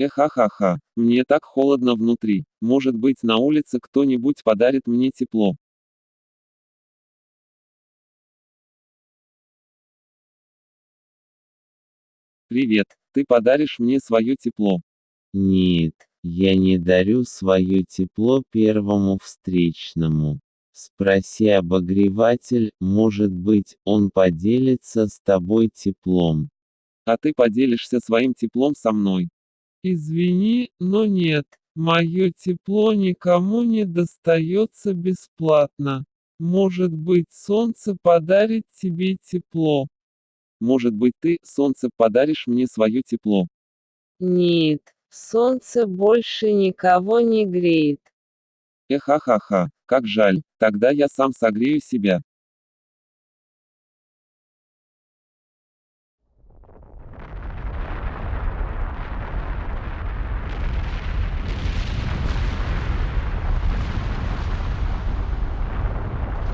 Эхахаха, мне так холодно внутри. Может быть на улице кто-нибудь подарит мне тепло. Привет, ты подаришь мне свое тепло. Нет, я не дарю свое тепло первому встречному. Спроси обогреватель, может быть, он поделится с тобой теплом. А ты поделишься своим теплом со мной. Извини, но нет, мое тепло никому не достается бесплатно. Может быть солнце подарит тебе тепло. Может быть ты, солнце, подаришь мне свое тепло. Нет, солнце больше никого не греет. Эхахаха, как жаль, тогда я сам согрею себя.